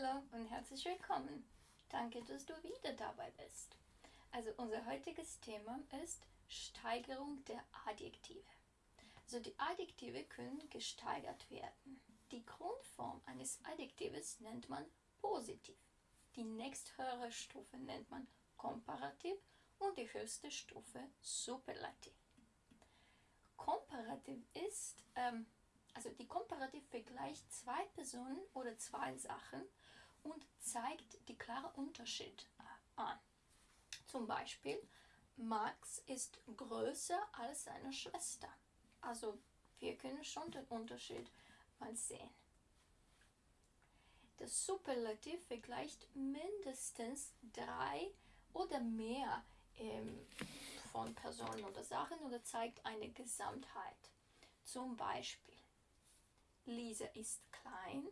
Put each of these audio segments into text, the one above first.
Hallo und herzlich willkommen. Danke, dass du wieder dabei bist. Also unser heutiges Thema ist Steigerung der Adjektive. Also die Adjektive können gesteigert werden. Die Grundform eines Adjektives nennt man positiv. Die nächsthöhere Stufe nennt man komparativ und die höchste Stufe superlativ. Komparativ ist ähm, also die Komparativ vergleicht zwei Personen oder zwei Sachen und zeigt die klare Unterschied an. Zum Beispiel, Max ist größer als seine Schwester. Also wir können schon den Unterschied mal sehen. Das Superlativ vergleicht mindestens drei oder mehr ähm, von Personen oder Sachen oder zeigt eine Gesamtheit. Zum Beispiel Lisa ist klein,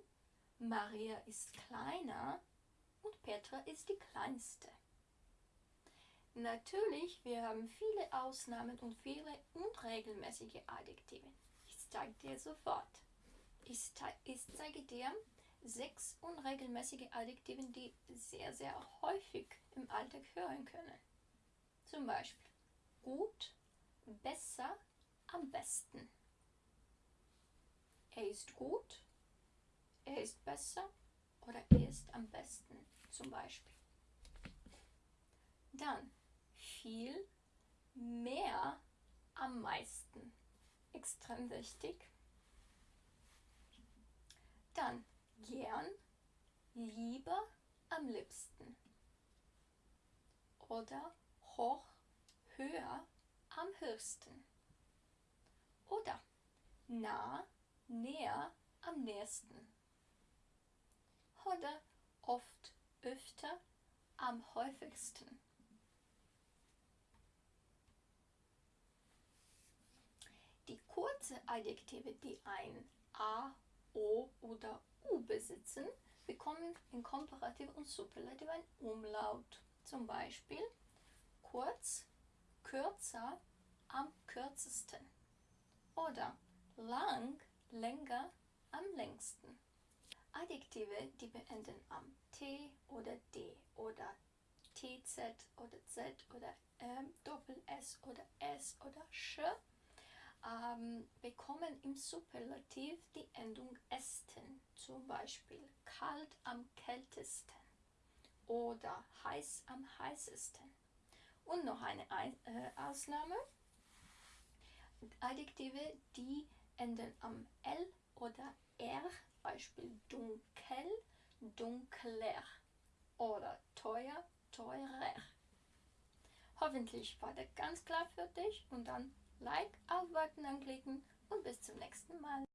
Maria ist kleiner und Petra ist die kleinste. Natürlich, wir haben viele Ausnahmen und viele unregelmäßige Adjektive. Ich zeige dir sofort. Ich, ich zeige dir sechs unregelmäßige Adjektive, die sehr, sehr häufig im Alltag hören können. Zum Beispiel gut, besser, am besten. Er ist gut, er ist besser oder er ist am besten zum Beispiel. Dann viel, mehr, am meisten. Extrem wichtig. Dann gern, lieber, am liebsten. Oder hoch, höher, am höchsten. Oder nah, näher, am nächsten. Oder oft, öfter, am häufigsten. Die kurze Adjektive, die ein A, O oder U besitzen, bekommen in Komparativ und Superlativ ein Umlaut. Zum Beispiel kurz, kürzer, am kürzesten. Oder lang, länger, am längsten. Adjektive, die beenden am T oder D oder TZ oder Z oder ähm, Doppel S oder S oder Sch, ähm, bekommen im Superlativ die Endung esten. Zum Beispiel kalt am kältesten oder heiß am heißesten. Und noch eine äh, Ausnahme. Adjektive, die enden am L oder R, Beispiel dunkel, dunkler oder teuer, teurer. Hoffentlich war das ganz klar für dich und dann Like, auf anklicken und bis zum nächsten Mal.